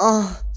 Ah,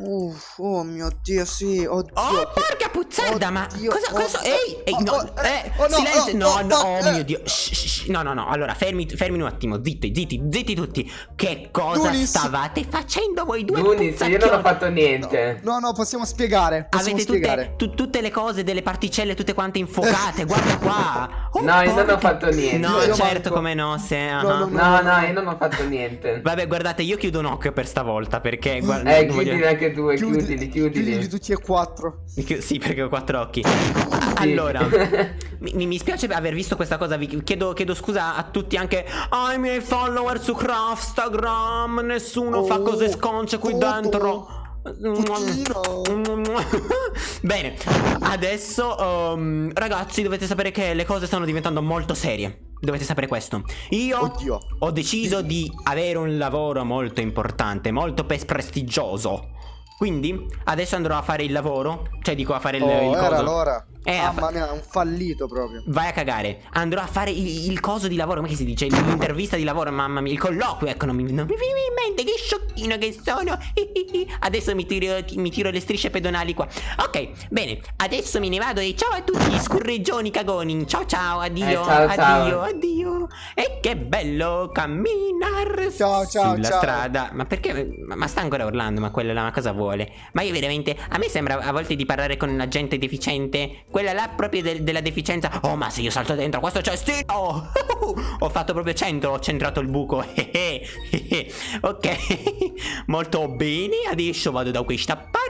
uff, oh mio Dio, sì, oddio. Oh, porca puzzarda, ma cosa, cosa... oh, Ehi, ehi, oh, no, oh, eh, oh, silenzio, no, oh, no, oh, oh mio Dio, shh, shh, shh, no, no, no, allora, fermi, fermi un attimo, zitti, zitti, zitti, tutti, che cosa Dunis. stavate facendo voi due Dunis, io non ho fatto niente. No, no, possiamo spiegare. Possiamo Avete spiegare. tutte, tu- tutte le cose delle particelle tutte quante infuocate, guarda qua. Oh, No, io non ho fatto niente. No, Io certo, manco. come no, se... No, ah. no, No, no, io non ho fatto niente. Vabbè, guardate, io chiudo un occhio per stavolta, perché... Guarda, Eh, voglio- chiudili anche tu, Chiudi- chiudili, chiudili. Chiudili tutti e quattro. Chi- Sì, perché ho quattro occhi. A- Allora, mi, mi- spiace aver visto questa cosa. Vi chiedo, chiedo scusa a tutti, anche ai miei follower su Craftstagram. Nessuno fa Oh, cose sconce qui Toto, dentro. Bene, adesso um, ragazzi dovete sapere che le cose stanno diventando molto serie. Dovete sapere questo. Io Oddio. ho deciso di avere un lavoro molto importante, molto prestigioso. Quindi adesso andrò a fare il lavoro, cioè dico a fare il, Oh, il era coso. l'ora. Eh, Mamma mia, un fallito proprio. Vai a cagare. Andrò a fare il, il coso di lavoro. Come si dice? L'intervista di lavoro, mamma mia. Il colloquio. Ecco, non mi, non mi viene in mente. Che sciocchino che sono. Adesso mi tiro, mi tiro le strisce pedonali qua. Ok, bene. Adesso me ne vado. E ciao a tutti scurreggioni cagoni. Ciao ciao. Addio. Eh, ciao, addio. ciao. Addio. E che bello camminare Ciao, ciao, sulla ciao. strada. Ma perché? Ma, ma sta ancora urlando. Ma quella là, ma cosa vuole? Ma io veramente. A me sembra a volte di parlare con la gente deficiente. Quella là proprio del- della deficienza. Oh, ma se io salto dentro questo cestino. ho fatto proprio centro. Ho centrato il buco. ok. Molto bene. Adesso vado da questa parte.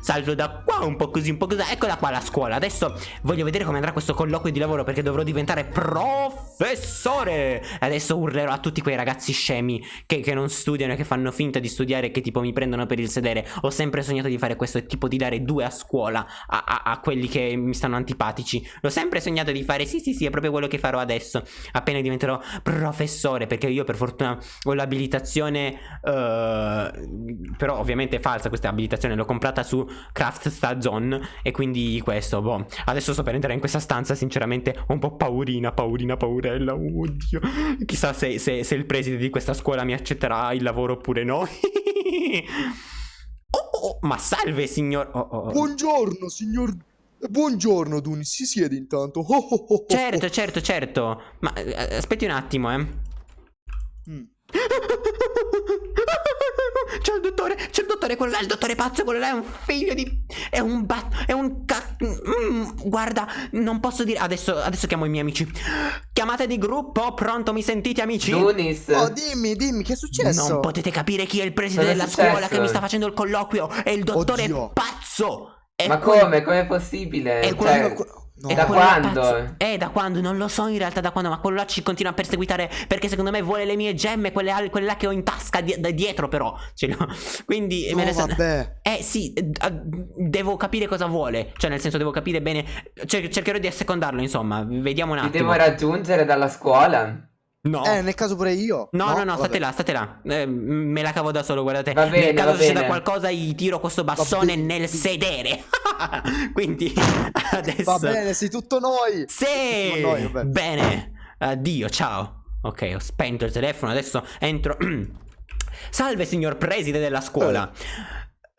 Salto da qua un po' così, un po' così. Eccola qua la scuola. Adesso voglio vedere come andrà questo colloquio di lavoro perché dovrò diventare professore. Adesso urlerò a tutti quei ragazzi scemi che, che non studiano e che fanno finta di studiare e che tipo mi prendono per il sedere. Ho sempre sognato di fare questo tipo di dare due a scuola a, a- a quelli che mi stanno antipatici. L'ho sempre sognato di fare. Sì, sì, sì, è proprio quello che farò adesso. Appena diventerò professore. Perché io per fortuna ho l'abilitazione. eh, però ovviamente è falsa questa abilitazione. L'ho comprata su Craft Stazon. E quindi questo, boh. Adesso sto per entrare in questa stanza. Sinceramente, ho un po' paurina, paurina, paurella. Oddio. Chissà se, se- se il preside di questa scuola mi accetterà il lavoro oppure no. oh, oh, ma salve, signor. Oh, oh, oh. Buongiorno, signor. Buongiorno, Dunis. Si siede intanto. Oh, oh, oh, oh. Certo, certo, certo. Ma eh, aspetti un attimo, eh. Mm. C'è il dottore, c'è il dottore, quello là, il dottore pazzo, quello là è un figlio di... È un bat... È un ca... Mm, guarda, non posso dire... Adesso, adesso chiamo i miei amici. Chiamate di gruppo, pronto, mi sentite amici? Dunis. Oh, dimmi, dimmi, che è successo? Non potete capire chi è il preside Cosa è della successo? scuola che mi sta facendo il colloquio. È il dottore Oddio. pazzo. È Ma quel- come? Com'è possibile? È Cioè, quello- No. è da quando? pazzo. Eh, da quando? Non lo so in realtà da quando, ma quello là ci continua a perseguitare perché secondo me vuole le mie gemme, quelle, quelle là che ho in tasca di- da dietro però. Ce l'ho. Quindi No, me ne sta- vabbè. Eh sì, eh, devo capire cosa vuole. Cioè, nel senso, devo capire bene. Cer- cercherò di assecondarlo, insomma. Vediamo un Ti attimo. devo raggiungere dalla scuola? No. Eh, nel caso pure io. No, no, no, state Vabbè. là, state là. Eh, me la cavo da solo, guardate. Va bene, Nel caso va succeda qualcosa, gli tiro questo bastone nel sedere. Quindi, adesso. Va bene, sei tutto noi. Sì! Tutto noi. Bene. Addio, ciao. Ok, ho spento il telefono, adesso entro. Salve, signor preside della scuola.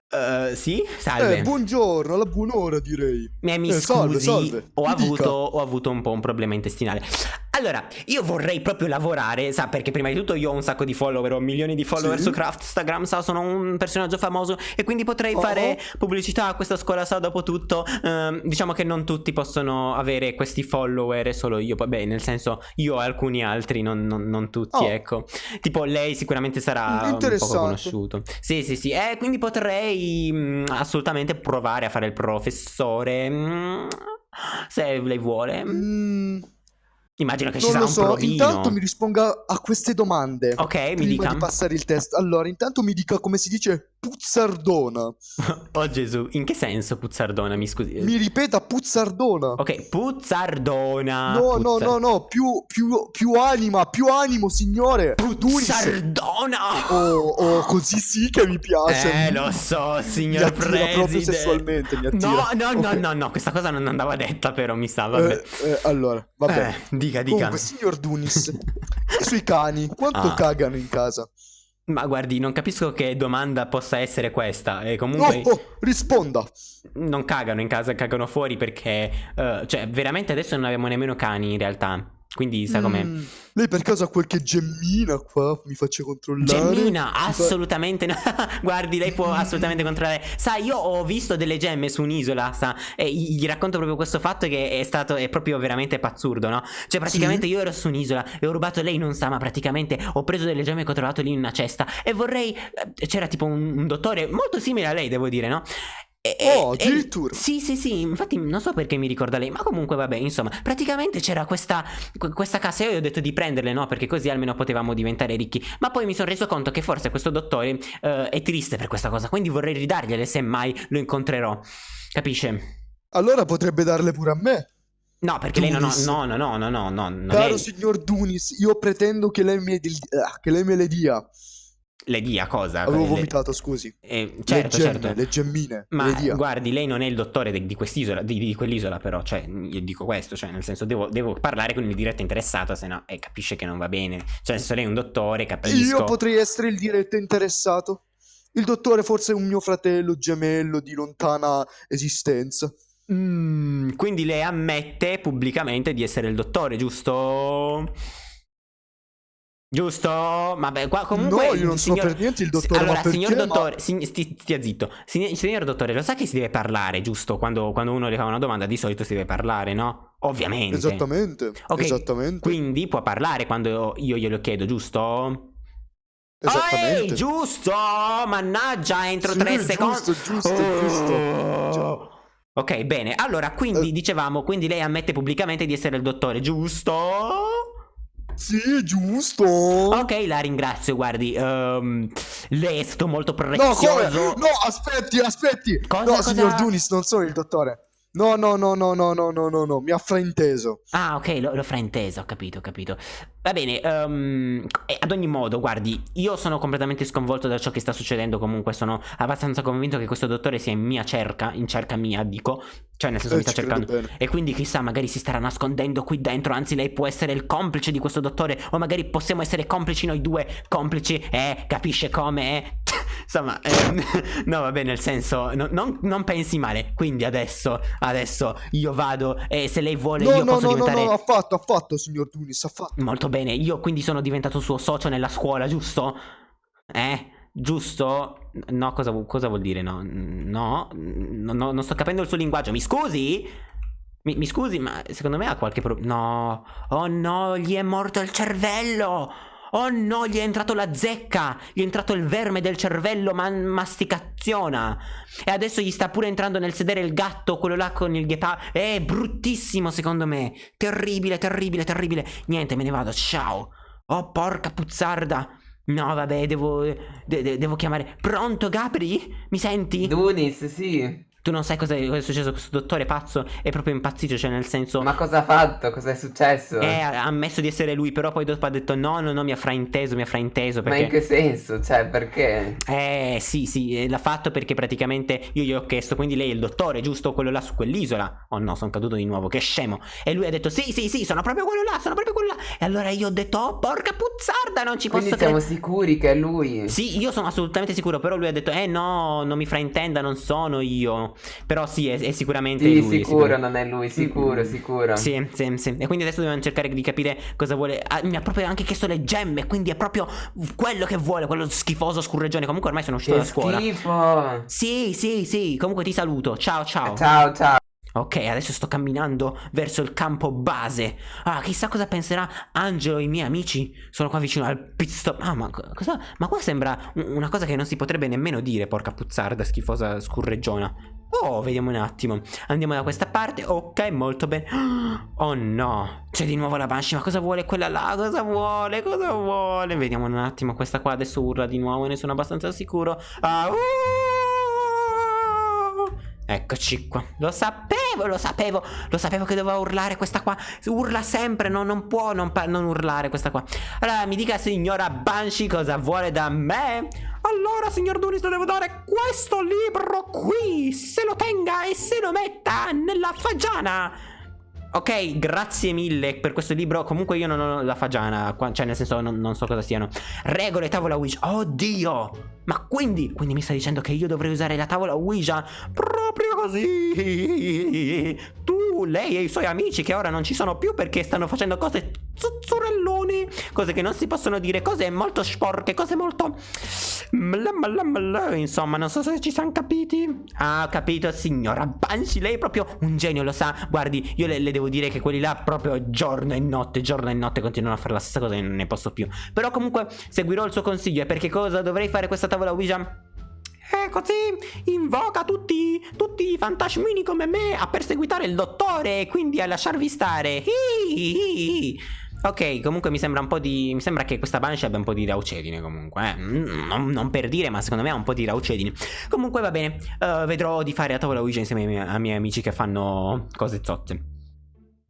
Eh, sì, salve. Eh, buongiorno, alla buon'ora direi. Mi, mi Eh, salve, scusi, salve. Ho, Mi avuto, ho avuto un po' un problema intestinale. Allora, io vorrei proprio lavorare, sa, perché prima di tutto io ho un sacco di follower, ho milioni di follower Sì. su Craftstagram, sa, sono un personaggio famoso e quindi potrei Oh. fare pubblicità a questa scuola, sa, dopo tutto. Ehm, diciamo che non tutti possono avere questi follower, solo io, vabbè, nel senso, io e alcuni altri, non, non- non tutti, Oh. ecco. Tipo, lei sicuramente sarà un poco Interessante. conosciuto. Sì, sì, sì, eh, quindi potrei mm, assolutamente provare a fare il professore. mm, se lei vuole. Mm, Immagino che ci non sarà lo un so, provino. intanto mi risponda a queste domande. Ok, mi dica. di passare il test. Allora, intanto mi dica come si dice puzzardona. Oh Gesù, in che senso puzzardona? Mi scusi. Mi ripeta puzzardona. Ok, puzzardona. No, no, Puzza- no, no, più, più, più anima, più animo, signore. Puzzardona. Oh, oh, così sì che mi piace. Eh, lo so, Mi signor attira proprio preside. sessualmente, mi attira. No, no, no, Ok. no, no, questa cosa non andava detta, però mi sa, vabbè. Eh, eh, allora, vabbè. Eh, dica, dica. Comunque, signor Dunis, i suoi cani, quanto Ah. cagano in casa? Ma guardi, non capisco che domanda possa essere questa. E comunque Oh, oh, risponda. non cagano in casa, cagano fuori perché... eh, cioè, veramente adesso non abbiamo nemmeno cani in realtà. Quindi sa com'è. Mm, lei per caso ha qualche gemmina qua? Mi faccia controllare. Gemmina, assolutamente no. Guardi, lei può assolutamente controllare. Sa, io ho visto delle gemme su un'isola, sa, e gli racconto proprio questo fatto che è stato, è proprio veramente pazzurdo, no? Cioè, praticamente io ero su un'isola e ho rubato, lei non sa, ma praticamente ho preso delle gemme che ho trovato lì in una cesta e vorrei... eh, C'era tipo un, un dottore molto simile a lei, devo dire, no? E- Oh, addirittura. sì, sì, sì, infatti non so perché mi ricorda lei, ma comunque vabbè, insomma, praticamente c'era questa, que- questa casa e io ho detto di prenderle, no? Perché così almeno potevamo diventare ricchi. Ma poi mi sono reso conto che forse questo dottore eh, è triste per questa cosa, quindi vorrei ridargliele se mai lo incontrerò. Capisce? Allora potrebbe darle pure a me. No, perché lei. Dunis. No, no, no, no, no, no, non Caro è... signor Dunis, io pretendo che lei me, che lei me le dia. Le dia cosa? Avevo Le- vomitato, scusi. eh, certo, le gemme, certo. le gemmine. Ma le guardi, lei non è il dottore de- di quest'isola, di, di quell'isola però, cioè, io dico questo, cioè, nel senso, devo, devo parlare con il diretto interessato, se no, eh, capisce che non va bene. Cioè, nel senso, lei è un dottore, capisco. Io potrei essere il diretto interessato. Il dottore forse è un mio fratello gemello di lontana esistenza. Mm, quindi lei ammette pubblicamente di essere il dottore, giusto? Giusto? Vabbè, qua comunque... no, io non signor- so per niente il si- dottore, Allora, ma signor Ma- dottore, sign- sti- stia zitto. Signor, signor dottore, lo sa che si deve parlare, giusto? Quando, quando uno le fa una domanda, di solito si deve parlare, no? Ovviamente. Esattamente, Ok, esattamente, Quindi può parlare quando io glielo chiedo, giusto? esattamente. Ehi, giusto! Mannaggia, entro Sì, tre giusto, secondi. giusto, giusto. Già. Ok, bene. Allora, quindi Eh. dicevamo, quindi lei ammette pubblicamente di essere il dottore, giusto? Sì, giusto. Ok, la ringrazio, guardi. ehm, lei è stato molto No, come? prezioso. No, aspetti, aspetti. Cosa, no, cosa? signor Dunis, non sono il dottore. No, no, no, no, no, no, no, no, no, mi ha frainteso. Ah, ok, lo frainteso, ho capito, ho capito. Va bene, eh, ad ogni modo, guardi, io sono completamente sconvolto da ciò che sta succedendo. Comunque, sono abbastanza convinto che questo dottore sia in mia cerca, in cerca mia, dico. Cioè, nel senso, Eh, mi sta cercando. E quindi, chissà, magari si starà nascondendo qui dentro. Anzi, lei può essere il complice di questo dottore. O magari possiamo essere complici noi due. Complici, eh, capisce come? eh? Insomma, ehm, no, vabbè, nel senso, no- non, non pensi male. Quindi adesso, adesso io vado e se lei vuole, No, io no, posso no, no, diventare. no, affatto, affatto, signor Dunis, affatto. Molto bene, io quindi sono diventato suo socio nella scuola, giusto? Eh? Giusto? No, cosa, cosa vuol dire? No, no, no, no, non sto capendo il suo linguaggio. Mi scusi? Mi, mi scusi, ma secondo me ha qualche problema. No, oh no, gli è morto il cervello. Oh no, gli è entrato la zecca. Gli è entrato il verme del cervello, ma masticaziona. E adesso gli sta pure entrando nel sedere il gatto, quello là con il ghepardo. È bruttissimo, secondo me. Terribile, terribile, terribile. Niente, me ne vado. Ciao. Oh, porca puzzarda. No, vabbè, devo. de- de- devo chiamare. Pronto, Gabri? Mi senti? Dunis, sì. Tu non sai cosa cosa è successo. Questo dottore pazzo è proprio impazzito. Cioè, nel senso. Ma cosa ha fatto? Cosa è successo? Eh, ha ammesso di essere lui, però poi dopo ha detto no, no, no, mi ha frainteso, mi ha frainteso Ma in perché... che senso? Cioè, perché? Eh, sì, sì, eh, l'ha fatto perché praticamente io gli ho chiesto, quindi lei è il dottore, giusto? Quello là su quell'isola. Oh no, sono caduto di nuovo, che scemo. E lui ha detto sì, sì, sì, sono proprio quello là, sono proprio quello là. E allora io ho detto, oh, porca puzzarda, non ci Quindi posso siamo credere. sicuri che è lui? Sì, io sono assolutamente sicuro, però lui ha detto, eh no, non mi fraintenda, non sono io. Però sì, è, è sicuramente Sì, lui. è sicuro, non è lui, sicuro, Mm, sicuro. Sì, sì, sì. E quindi adesso dobbiamo cercare di capire cosa vuole. Ah, mi ha proprio anche chiesto le gemme, quindi è proprio quello che vuole, quello schifoso scurreggione. Comunque ormai sono uscito Che da scuola. schifo. Sì, sì, sì. Comunque ti saluto. Ciao, ciao. Ciao, ciao. Ok, adesso sto camminando verso il campo base. Ah, chissà cosa penserà Angelo e i miei amici. Sono qua vicino al pit stop. Ah, ma co- cosa? Ma qua sembra un- una cosa che non si potrebbe nemmeno dire, porca puzzarda, schifosa scurreggiona. Oh, vediamo un attimo. Andiamo da questa parte. Ok, molto bene. Oh no, c'è di nuovo la Banshee. Ma cosa vuole quella là? Cosa vuole? Cosa vuole? Vediamo un attimo. Questa qua adesso urla di nuovo. Ne sono abbastanza sicuro. Ah, uh! Eccoci qua. Lo sapevo, lo sapevo. Lo sapevo che doveva urlare questa qua. Urla sempre, no, non può non, non urlare questa qua. Allora, mi dica, signora Banshee, cosa vuole da me? Allora, signor Dunis, le devo dare questo libro qui. Se lo tenga e se lo metta nella fagiana. Ok, grazie mille per questo libro. Comunque io non ho la fagiana, cioè nel senso non, non so cosa siano. Regole tavola Ouija. Oddio! Ma quindi, quindi mi stai dicendo che io dovrei usare la tavola Ouija proprio così? Tu, lei e i suoi amici che ora non ci sono più perché stanno facendo cose zuzzurelloni, cose che non si possono dire, cose molto sporche, cose molto... Insomma, non so se ci siamo capiti. Ah, ho capito, signora Banshee, lei è proprio un genio, lo sa. Guardi, io le, le devo dire che quelli là proprio giorno e notte, giorno e notte continuano a fare la stessa cosa e non ne posso più. Però comunque seguirò il suo consiglio e perché cosa dovrei fare questa tavola Ouija? E così invoca tutti, tutti i fantasmini come me a perseguitare il dottore e quindi a lasciarvi stare. Ok, comunque mi sembra un po' di... Mi sembra che questa Banshee abbia un po' di raucedine comunque, eh. non, non, per dire, ma secondo me ha un po' di raucedine. Comunque va bene, uh, vedrò di fare a tavola Ouija insieme ai miei, ai miei amici che fanno cose zotte.